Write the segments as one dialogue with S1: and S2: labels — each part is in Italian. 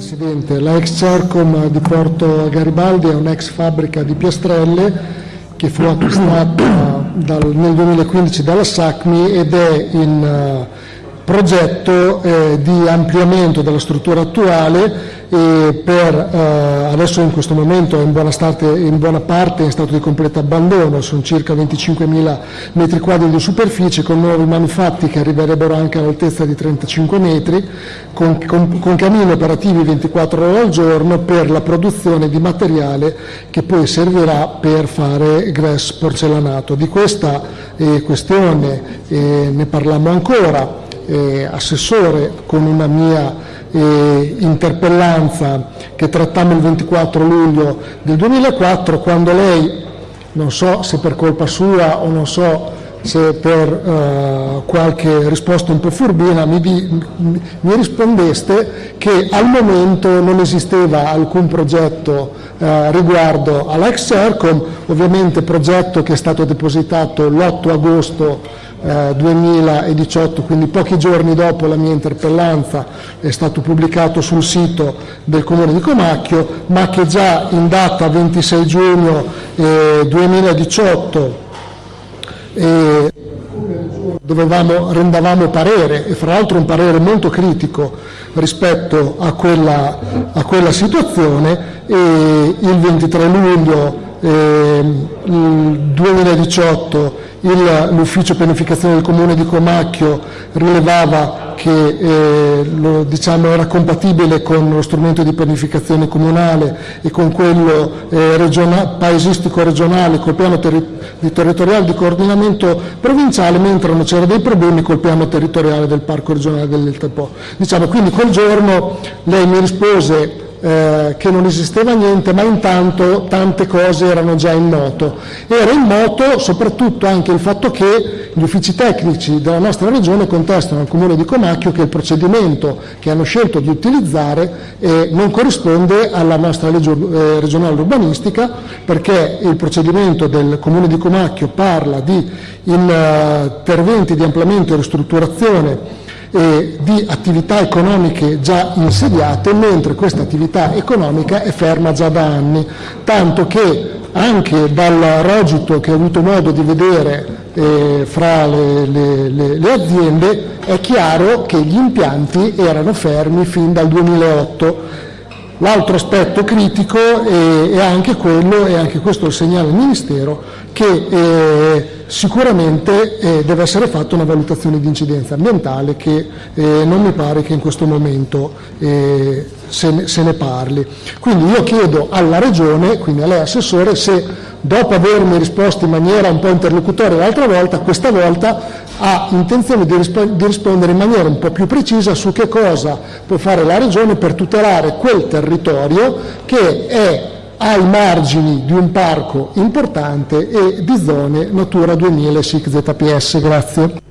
S1: Presidente, la ex Cercom di Porto Garibaldi è un'ex fabbrica di piastrelle che fu acquistata dal, nel 2015 dalla SACMI ed è in uh, progetto eh, di ampliamento della struttura attuale e per, eh, adesso in questo momento è in buona, starte, in buona, parte in stato di completo abbandono, sono circa 25.000 metri quadri di superficie con nuovi manufatti che arriverebbero anche all'altezza di 35 metri, con, con, con camini operativi 24 ore al giorno per la produzione di materiale che poi servirà per fare grass porcellanato. Di questa eh, questione eh, ne parliamo ancora, eh, assessore con una mia eh, interpellanza che trattammo il 24 luglio del 2004 quando lei, non so se per colpa sua o non so se per uh, qualche risposta un po' furbina mi, di, mi, rispondeste che al momento non esisteva alcun progetto uh, riguardo all'ex Sercom, ovviamente progetto che è stato depositato l'8 agosto 2018, eh, quindi pochi giorni dopo la mia interpellanza è stato pubblicato sul sito del Comune di Comacchio, ma che già in data 26 giugno eh, 2018 eh, dovevamo, rendavamo parere, e fra l'altro un parere molto critico rispetto a quella, a quella situazione, e il 23 luglio eh, 2018 l'ufficio pianificazione del comune di Comacchio rilevava che eh, lo, diciamo, era compatibile con lo strumento di pianificazione comunale e con quello eh, regionale, paesistico regionale, col piano terri di territoriale di coordinamento provinciale, mentre non c'erano dei problemi col piano territoriale del parco regionale del Delta Po. Diciamo, quindi quel giorno lei mi rispose eh, che non esisteva niente, ma intanto tante cose erano già in moto. Era in moto soprattutto anche il fatto che gli uffici tecnici della nostra regione contestano al Comune di Comacchio che il procedimento che hanno scelto di utilizzare eh, non corrisponde alla nostra legge eh, regionale urbanistica perché il procedimento del Comune di Comacchio parla di interventi di ampliamento e ristrutturazione eh, di attività economiche già insediate, mentre questa attività economica è ferma già da anni, tanto che anche dal rogito che ho avuto modo di vedere eh, fra le, le, le, le, aziende è chiaro che gli impianti erano fermi fin dal 2008. L'altro aspetto critico è, è, anche quello, e anche questo lo segnala il Ministero, che eh, sicuramente eh, deve essere fatta una valutazione di incidenza ambientale che eh, non mi pare che in questo momento eh, se ne, se, ne, parli. Quindi io chiedo alla Regione, quindi a lei Assessore, se dopo avermi risposto in maniera un po' interlocutoria l'altra volta, questa volta ha intenzione di, risp di rispondere in maniera un po' più precisa su che cosa può fare la Regione per tutelare quel territorio che è ai margini di un parco importante e di zone Natura 2000 SIC ZPS. Grazie.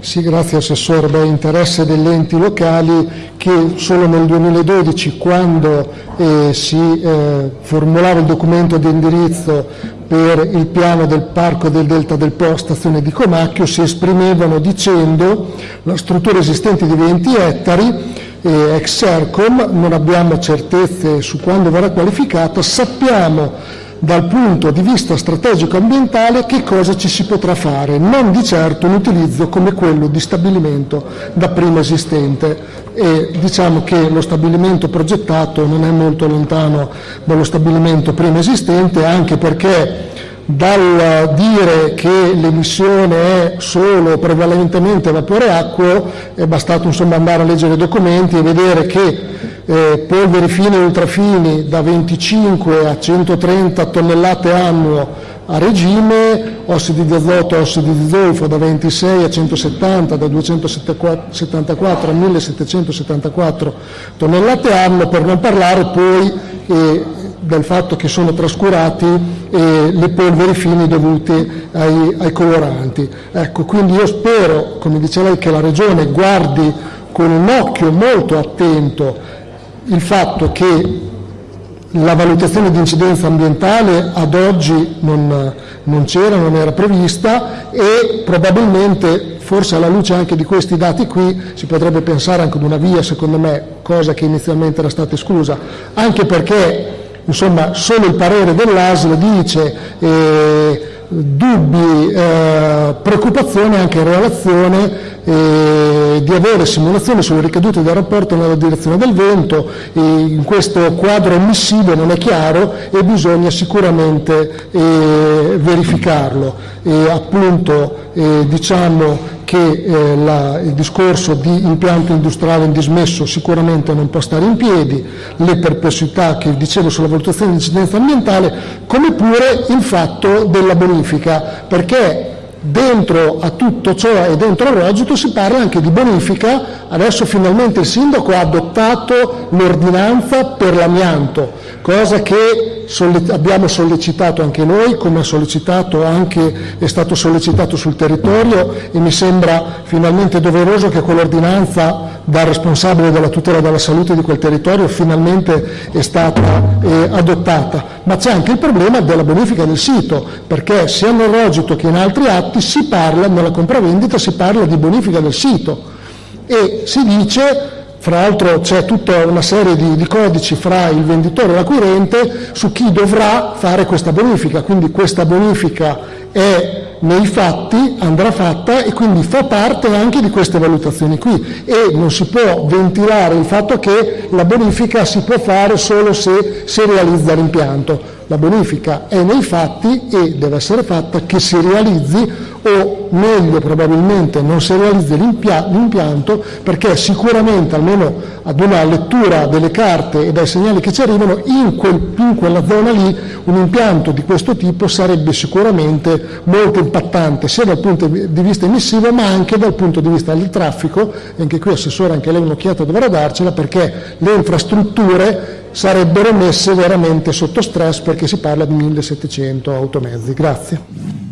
S1: Sì, grazie Assessore. Beh, interesse degli enti locali che solo nel 2012, quando eh, si eh, formulava il documento di indirizzo per il piano del Parco del Delta del Po, stazione di Comacchio, si esprimevano dicendo la struttura esistente di 20 ettari eh, ex Sercom, non abbiamo certezze su quando verrà qualificata, sappiamo dal punto di vista strategico ambientale che cosa ci si potrà fare, non di certo un utilizzo come quello di stabilimento da prima esistente. E diciamo che lo stabilimento progettato non è molto lontano dallo stabilimento prima esistente, anche perché dal dire che l'emissione è solo prevalentemente vapore acqueo è bastato insomma, andare a leggere i documenti e vedere che eh, polveri fine e ultrafini da 25 a 130 tonnellate annuo a regime, ossidi di azoto e ossidi di zolfo da 26 a 170, da 274 a 1774 tonnellate anno, per non parlare poi eh, del fatto che sono trascurati eh, le polveri fini dovute ai, ai coloranti. Ecco, quindi io spero, come dice lei, che la Regione guardi con un occhio molto attento il fatto che la valutazione di incidenza ambientale ad oggi non, non c'era, non era prevista e probabilmente forse alla luce anche di questi dati qui si potrebbe pensare anche ad una via, secondo me, cosa che inizialmente era stata esclusa, anche perché insomma, solo il parere dell'ASL dice eh, dubbi, eh, preoccupazioni anche in relazione eh, di avere simulazioni sulle ricadute del rapporto nella direzione del vento, in questo quadro emissivo non è chiaro e bisogna sicuramente eh, verificarlo. E appunto eh, diciamo che eh, la, il discorso di impianto industriale in dismesso sicuramente non può stare in piedi, le perplessità che dicevo sulla valutazione di incidenza ambientale, come pure il fatto della bonifica, perché dentro a tutto ciò e dentro al rogito si parla anche di bonifica, adesso finalmente il sindaco ha adottato l'ordinanza per l'amianto, cosa che abbiamo sollecitato anche noi, come anche, è stato sollecitato sul territorio e mi sembra finalmente doveroso che quell'ordinanza dal responsabile della tutela della salute di quel territorio finalmente è stata eh, adottata. Ma c'è anche il problema della bonifica del sito, perché sia nel rogito che in altri atti si parla, nella compravendita si parla di bonifica del sito e si dice fra l'altro c'è tutta una serie di, di, codici fra il venditore e l'acquirente su chi dovrà fare questa bonifica, quindi questa bonifica è nei fatti, andrà fatta e quindi fa parte anche di queste valutazioni qui e non si può ventilare il fatto che la bonifica si può fare solo se si realizza l'impianto. La bonifica è nei fatti e deve essere fatta che si realizzi o meglio probabilmente non si realizzi l'impianto perché sicuramente almeno ad una lettura delle carte e dai segnali che ci arrivano in, quel, in quella zona lì un impianto di questo tipo sarebbe sicuramente molto impattante sia dal punto di vista emissivo ma anche dal punto di vista del traffico e anche qui Assessore anche lei un'occhiata dovrà darcela perché le infrastrutture sarebbero messe veramente sotto stress perché si parla di 1700 automezzi. Grazie.